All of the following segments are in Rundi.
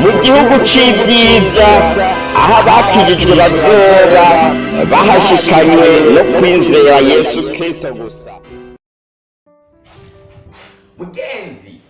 mu gihugu cy'ibyiza aho abakijijwe bazora bahashikanywe no kwizera yesu kirisito gusa mugenzi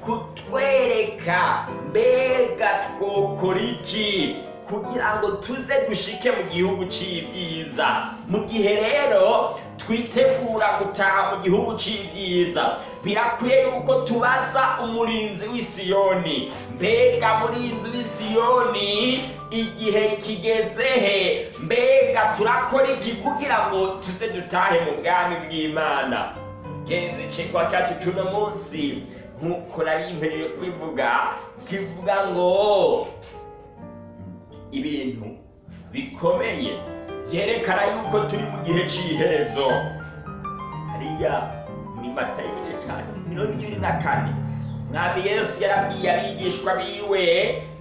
kutwereka mbega twokora iki kugira ngo tuze dushike mu gihugu cy'ibyiza mu gihe rero twitegura gutaha mu gihugu cy'ibyiza birakwiye yuko tubaza umurinzi w'isiyoni mbega murinzi w'isiyoni igihe kigeze he mbega turakora iki kugira ngo tuze dutahe mu bwami bw'imana genzi ikigwa cyacu cy'uno munsi nk'uko nari mpejeje kubivuga kivuga ngo ibintu bikomeye byerekana yuko turi mu gihe cy'iherezo hariya muri mata y'igice cyane mirongo ibiri na kane mwami yesu yarabwiye abigishwa biwe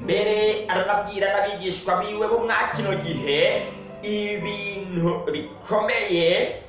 mbere aranabwira n'abigishwa biwe bo mwa kino gihe ibintu bikomeye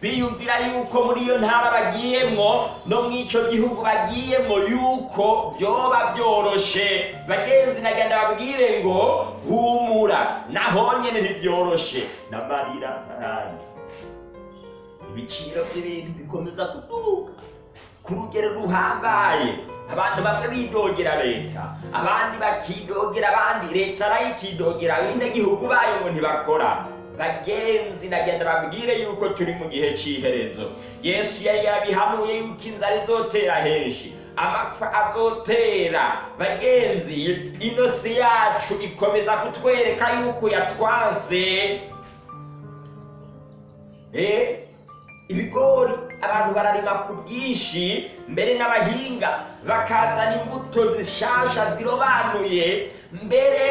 biyumvira yuko muri iyo ntara bagiyemo no mu icyo gihugu bagiyemo yuko byoba byoroshe bagenzi nagenda babwire ngo humura naho nyine ntibyoroshe n'amarira n'ahandi ibiciro by'ibintu bikomeza kuduka ku rugero ruhambaye abantu bamwe bidogera leta abandi bakidogera abandi leta nayo ikidogera gihugu bayo ngo ntibakorane bagenzi ndagenda babwire yuko turi mu gihe cy'iherezo yesu yari yabihanuye yuko inzara izotera henshi amapfa azotera bagenzi inosi yacu ikomeza kutwereka yuko yatwaze eh, ibigori abantu bararima ku bwinshi mbere n'abahinga bakazana imbuto zishasha zirobanuye mbere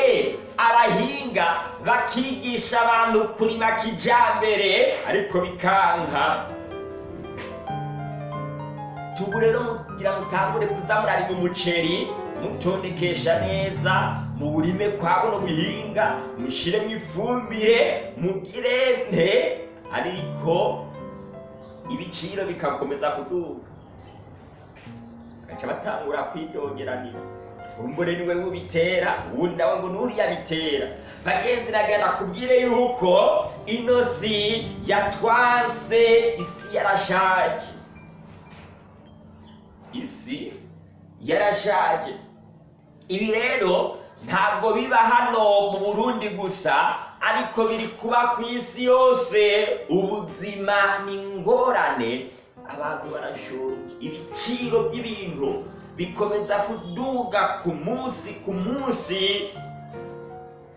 abahinga bakigisha abantu kurima kijyambere ariko bikanka tubu rero mugira mutangure kuzamurarima umuceri mutondekesha neza muwurime kwa buno buhinga mushyiremo ifumbire mugire nte ariko ibiciro bikakomeza kuduga bakajya batangura kwidongeranira umbure niwe wubitera ubundi nawe ngo n'uriya bitera bagenzi nagana kubwire yuko ino yatwase isi yarashaje isi yarashaje ibi rero ntabwo biba hano mu burundi gusa ariko biri kuba ku isi yose ubuzima ni ingorane abantu barashonje ibiciro by'ibintu bikomeza kuduga ku munsi ku munsi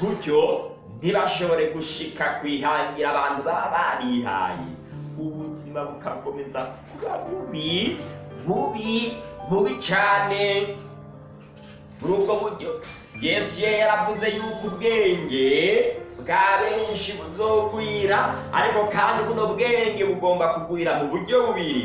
gutyo ntibashobore gushika kwihangira abantu baba barihaye ubuzima bukakomeza kuba bubi bubi bubi cyane muri ubwo buryo yesu yaravuze yuko ubwenge bwa benshi buzogwira ariko kandi buno bwenge bugomba kugwira mu buryo bubiri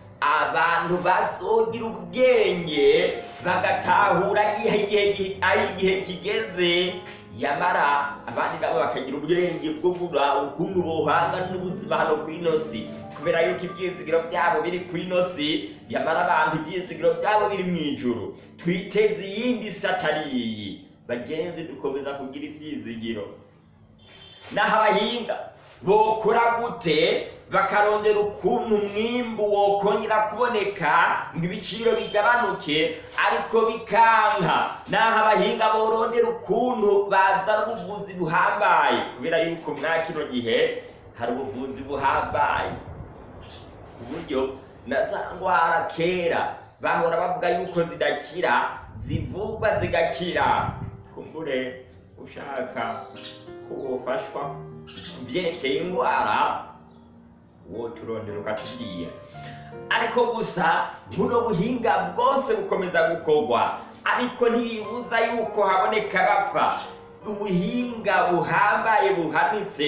abantu bazogira ubwenge bagatahura igihe kigeze yamara abandi nabo bakagira ubwenge bwo ukuntu bohanga n'ubuzima hano ku inosi kubera yuko ibyizigiro byabo biri ku inosi yamara abantu ibyizigiro byabo biri mu ijoro twiteze iyindi satariyi bagenzi dukomeza kugira ibyizigiro n'aho abahinga bokora gute bakarondera ukuntu umwimbu wokongera kuboneka ngo ibiciro bigabanuke ariko bikanka naho abahinga borondera ukuntu bazana ubuvuzi buhambaye kubera yuko mwa kino gihe hari ubuvuzi buhambaye uburyo na za ndwara kera bahora bavuga yuko zidakira zivurwa zigakira kumbure ushaka ko byerekeye indwara uwo turondera ukatubwiye ariko gusa buno buhinga bwose bukomeza gukorwa ariko ntibibuza yuko haboneka abapfa ubuhinga buhambaye buhanitse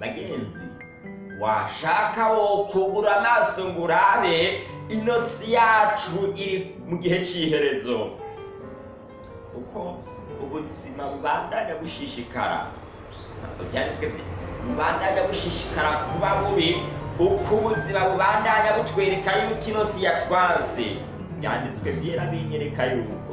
bagenzi washaka wo kugura amaso ngo urabe ino si yacu iri mu gihe cy'iherezo kuko ubuzima bubandanya bushishikara ntabwo byanditswe bubandanya bushishikara kuba bubi uko ubuzima bubandanya butwereka yuko si yatwaze byanditswe byera binyereka yuko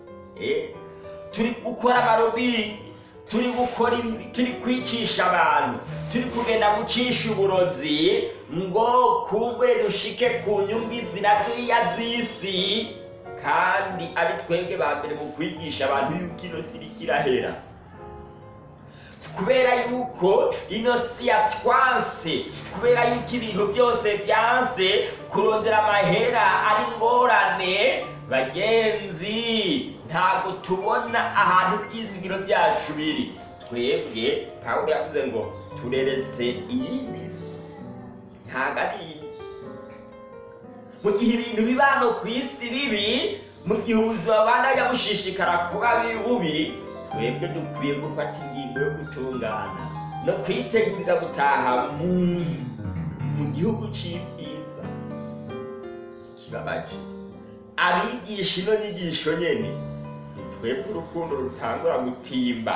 eh? turi gukora amarobine turi gukora ibi turi kwicisha abantu turi kugenda gucisha uburozi ngo kumbe dushike ku nyungu izina ziriya z'isi kandi ari twebwe ba mbere mu kwigisha abantu yuko ino si irahera kubera yuko inosi si yatwanse kubera yuko ibintu byose byanse kurondera amahera ari ingorane bagenzi ntabwo tubona ahantu ibyizigiro byacu biri twebwe ntabwo yavuze ngo tureretse iyindi si ntabwo ari mu gihe ibintu biba hano ku isi bibi mu gihe ubuzima bubandanya bushishikara kuba bubi twebwe dukwiye gufata ingingo yo gutungana no kwitegurira gutaha mu gihugu cy'ibyiza kibabaje abigisha ino nyigisho nyine ni twebwe urukundo rutangura gutimba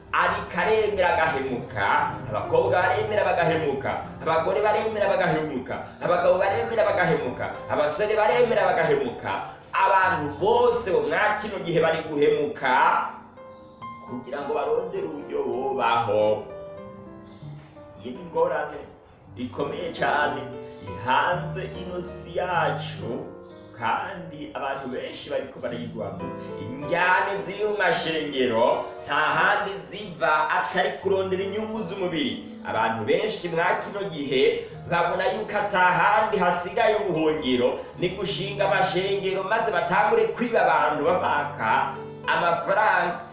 ariko aremera agahemuka abakobwa baremera bagahemuka abagore baremera bagahemuka abagabo baremera bagahemuka abasore baremera bagahemuka abantu bose bo gihe bari guhemuka kugira ngo barondere uburyo oh, bubaho oh, iyi ni ingorane ikomeye cyane ihanze inosi yacu kandi abantu benshi bari barayigwamo injyane ziri mu mashengero nta handi ziva atari kurondera inyungu z'umubiri abantu benshi mwa kino gihe babona yuko atahandi hasigaye ubuhungiro ni gushinga amashengero maze batangure kwiba abantu babaka amafaranga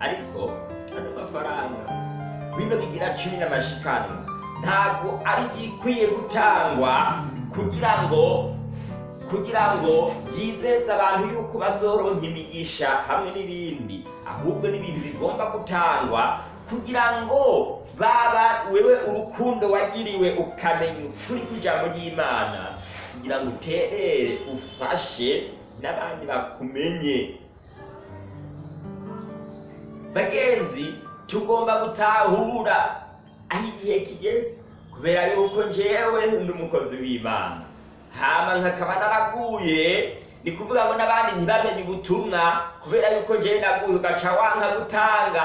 ariko ano mafaranga bino bigira cumi n'amashikanwa ntabwo ari igikwiye gutangwa kugira ngo kugira ngo yizeze abantu yuko bazoronka imigisha hamwe n'ibindi ahubwo n'ibintu bigomba gutangwa kugira ngo baba wewe urukundo wagiriwe ukamenya ukuri kw'ijambo ry'imana kugira ngo uterere ufashe n'abandi bakumenye bagenzi tugomba gutahura aho igihe kigeze kubera yuko njyewe numukozi umukozi w'imana hama nkakaba naraguye ni kuvuga ngo n'abandi ntibamenye ubutumwa kubera yuko njyewe naguye ugaca wanka gutanga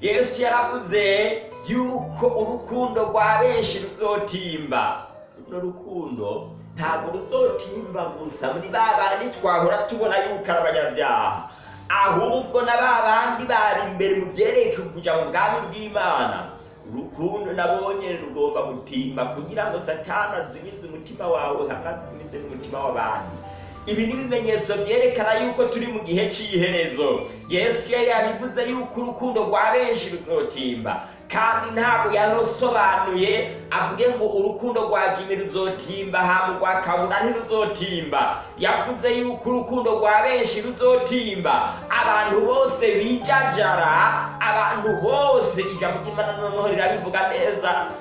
yesu yaravuze yuko urukundo rwa benshi ruzotimba runo rukundo ntabwo ruzotimba gusa muri ba bandi twahora tubona yuko ari abanyabyaha ahubwo na ba bandi bari imbere mu byerekeye kujya mu bwami bw'imana urukundo nabonye rugomba gutimba kugira ngo satana azimize umutima wawe hamwe azimize n'umutima w'abandi ibi ni ibimenyetso byerekana yuko turi mu gihe cy'iherezo yesu yari yabivuze yuko urukundo rwa benshi ruzotimba kandi ntabwo yarusobanuye avuge ngo urukundo rwa jimmy ruzotimba hama rwa kabura ntiruzotimba yavuze yuko urukundo rwa benshi ruzotimba abantu bose bijajara abantu bose ijambo ry'imana noneho rirabivuga neza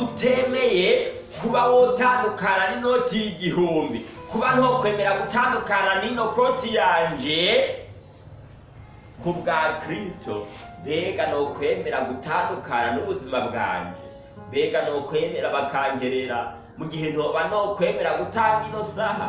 utemeye kuba wotandukana n'inoti y'igihumbi kuba ntokwemera gutandukana n'ino koti yanjye ku bwa kirisito mbega nokwemera gutandukana n'ubuzima bwanjye mbega ukwemera bakangerera mu gihe ntoba nokwemera gutanga ino saha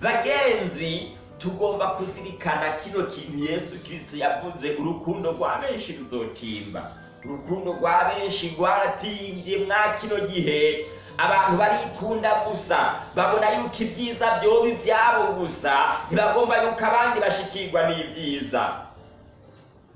bagenzi tugomba kuzirikana kino kintu yesu kirisito yavuze urukundo rwa benshi ruzotimba urukundo rwa benshi rwaratimbye mwa kino gihe abantu barikunda gusa babona yuko ibyiza byoba ibyabo gusa ntibagomba yuko abandi bashikirwa n'ibyiza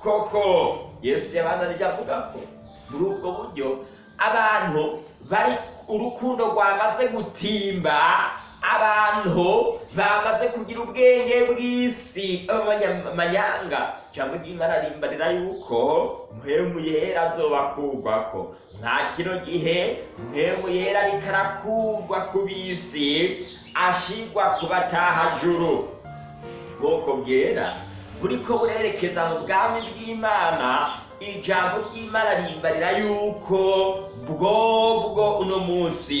koko yesu yabananije avuga ko muri buryo abantu bari urukundo rwamaze gutimba abantu bamaze kugira ubwenge bw'isi abanyamanyanga cyangwa ingingo ararimbarira yuko mpemu yera azoba ko nta kino gihe mpemu yera ariko arakugwa ku bisi ashigwa ku batahajuru ubwoko bwera buri ko burerekeza mu bwami bw'imana ijambo ry'imana rimbarira yuko bwo bwo uno munsi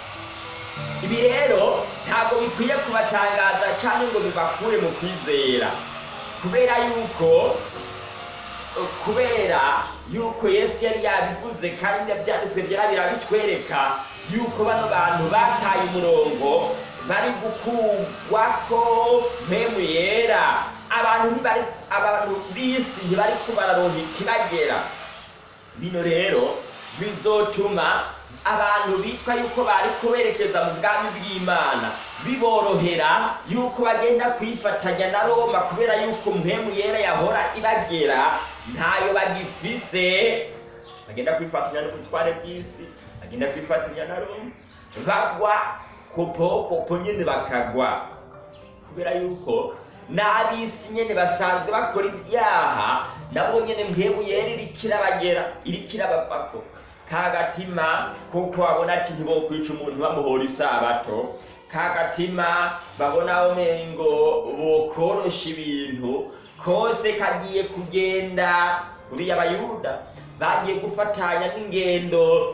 ibi rero ntabwo bikwiye kubatangaza cyangwa ngo bibakure mu kwizera kubera yuko kubera yuko yesu yari yabivuze kandi yabyanditswe byari birabitwereka yuko bano bantu bataye umurongo bari gukugwa ko mpemu yera abantu b'isi ntibari kubararonka ikibagera bino rero bizotuma abantu bitwa yuko bari kuberekeza mu bwami bw'imana biborohera yuko bagenda kwifatanya na roma kubera yuko mpemu yera yahora ibagera ntayo bagifise bagenda kwifatanya n'ubutware bw'isi agenda kwifatanya na roma bagwa kopo kopo nyine bakagwa kubera yuko ni nyine basanzwe bakora ibyaha nabo nyine mwebuyere irikirabagera irikirabapako ka gatima kuko babona ati ntibokwica umuntu bamuhora isabato ka gatima babonaho bokorosha ibintu kose kagiye kugenda buriya abayuda bagiye gufatanya n'ingendo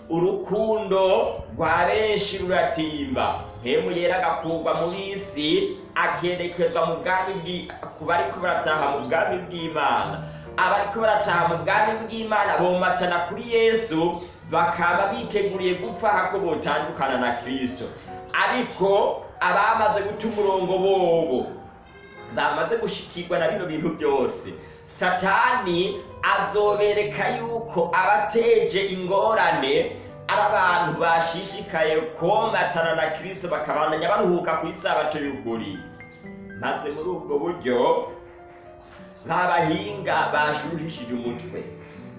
urukundo rwa benshi ruratimba hemu yera agakurwa mu isi akerekezwa mu bwami ku bari ko barataha mu bwami bw'imana abariko barataha mu bwami bw'imana bomatana kuri yesu bakaba biteguriye gupfa hako botandukana na kirisito ariko abamaze guta umurongo bobo bamaze gushikirwa na bino bintu byose satani azobereka yuko abateje ingorane ari abantu bashishikaye komatana na kirisito bakabandanya baruhuka ku isabato y'ukuri maze muri ubwo buryo babahinga bashuhishije umutwe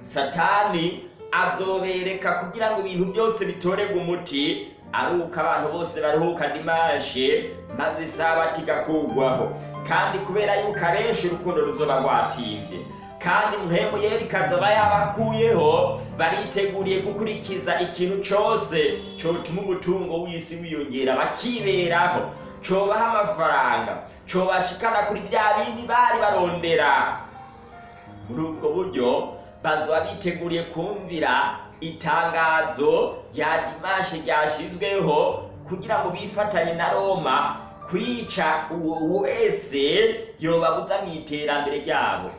satani azobereka kugira ngo ibintu byose bitorerwe umuti ari uko abantu bose baruhuka dimashe maze isabato igakurwaho kandi kubera yuko abenshi urukundo ruzoba rwatinde kandi mu yeri ikazaba yabakuyeho bariteguriye gukurikiza ikintu cyose cyotuma umutungo w'isi wiyongera bakiberaho cobaha amafaranga cobashikana kuri bya bindi bari barondera muri ubwo buryo bazaba biteguriye kumvira itangazo rya dimashe ryashyizweho kugira ngo bifatanye na roma kwica uwo wese yobabuza mu iterambere ryabo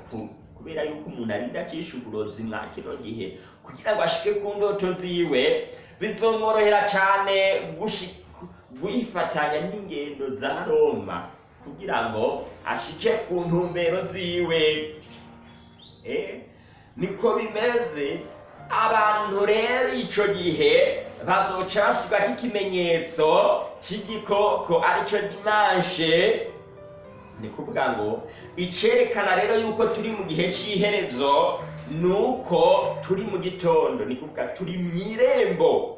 kubera yuko umuntu arinda acisha uburozi mwa kino gihe kugira ngo ashike ku ndoto ziwe bizomworohera cyane gufatanya n'ingendo za roma kugira ngo ashike ku ntumbero ziwe eh, niko bimeze abantu rero icyo gihe bazoca bashyirwaho ikimenyetso cy'igikoko aricyo dimanshe ni kuvuga ngo icyerekana rero yuko turi mu gihe cy'iherezo ni uko turi mu gitondo ni kuvuga turi mu irembo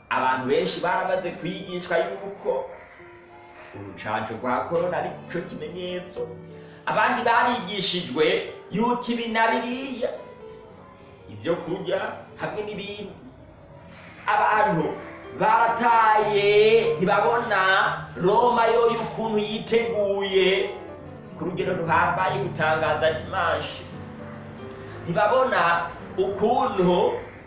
abantu benshi baramaze kwigishwa y'uko urucanco rwa korona ari cyo kimenyetso abandi barigishijwe y'uko ibi na biriya ibyo kurya hamwe n'ibindi abantu barataye ntibabona roma yo y'ukuntu yiteguye ku rugero ruhambaye gutangaza dimanshi ntibabona ukuntu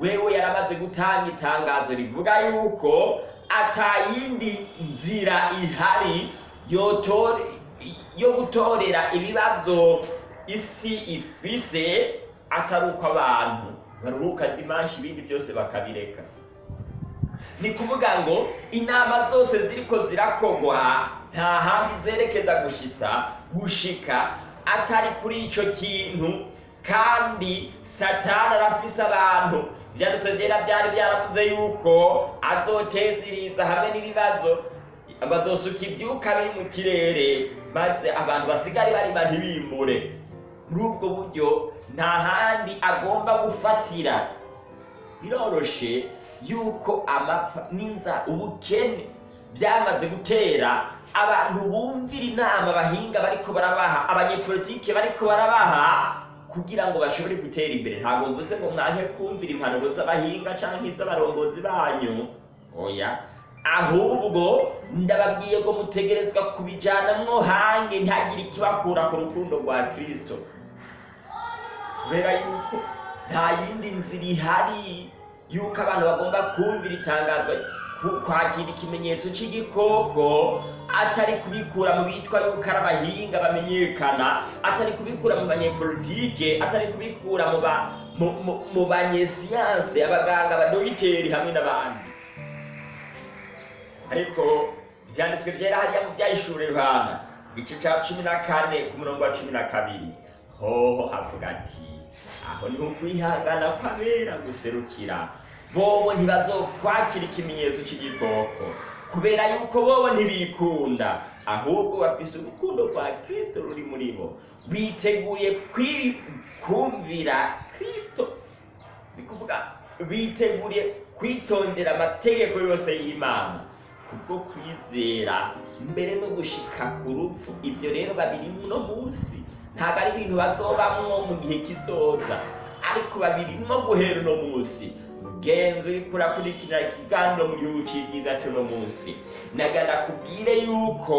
wewe yaramaze gutanga itangazo rivuga yuko atayindi nzira ihari yo gutorera ibibazo isi ifise atari abantu baruhuka dimanshi ibindi byose bakabireka ni kuvuga ngo inama zose ziriko zirakogwa nta handi zerekeza gushitsa gushika atari kuri icyo kintu kandi satana arafise abantu byadusogera byari byaravuze yuko azoteziriza hamwe n'ibibazo bazosuka ibyuka biri mu kirere maze abantu basigare barima ntibimbure muri ubwo buryo nta handi agomba gufatira biroroshe yuko amapfa n'inzara ubukene byamaze gutera abantu bumvira inama abahinga bariko barabaha abanyepolitike bariko barabaha kugira ngo bashobore gutera imbere ntabwo mvuze ngo mwange kumvira impanuro z'abahinga cyangwa iz'abarongozi banyu oya ahubwo ndababwiye ko mutegerezwa kubijyanamwo hange ntihagire ikibakura ku rukundo rwa kirisito kubera yuko nta yindi nzira ihari y'uko abantu bagomba kumvira itangazwa kwakira ikimenyetso cy'igikoko atari kubikura mu bitwa yuko ari abahinga bamenyekana atari kubikura mu banyepolitike atari kubikura mu banyesiyanse abaganga badogiteri hamwe n'abandi ariko ibyanditswe byera hariya mu byayishura yohana igice cya cumi na kane ku murongo wa cumi na kabiri hoho havuga ati aho niho kwihangana kw'abera guserukira bobo ntibazokwakira ikimenyetso cy'igikoko kubera yuko bobo ntibikunda ahubwo bafise urukundo rwa kirisito ruri muri bo biteguye kumvira kirisito ni kuvuga biteguriye kwitondera amategeko yose y'imana kubwo kwizera mbere no gushika ku rupfu ibyo rero babiri no munsi ntabwo ari ibintu bazobamwo mu gihe kizoza ariko babirimo guhera uno munsi genza uri kurakurikirira ikiganiro mu gihugu cy'ibyiza cy'uno munsi nagana kubwire yuko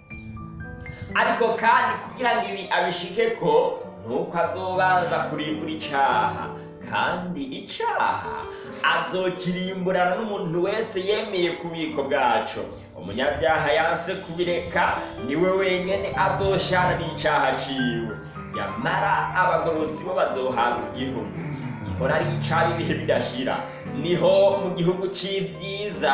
ariko kandi kugira ngo ibi abishike ko nuko azobanza kurimbura icaha kandi icaha azokirimburana n'umuntu wese yemeye kubiko bwacu. umunyabyaha yanse kubireka niwe wenyene azoshana n'icaha ciwe nyamara abagorotsi bo bazohabwa igihugu ihora ari icaha ibihe bidashira niho mu gihugu cy'ibyiza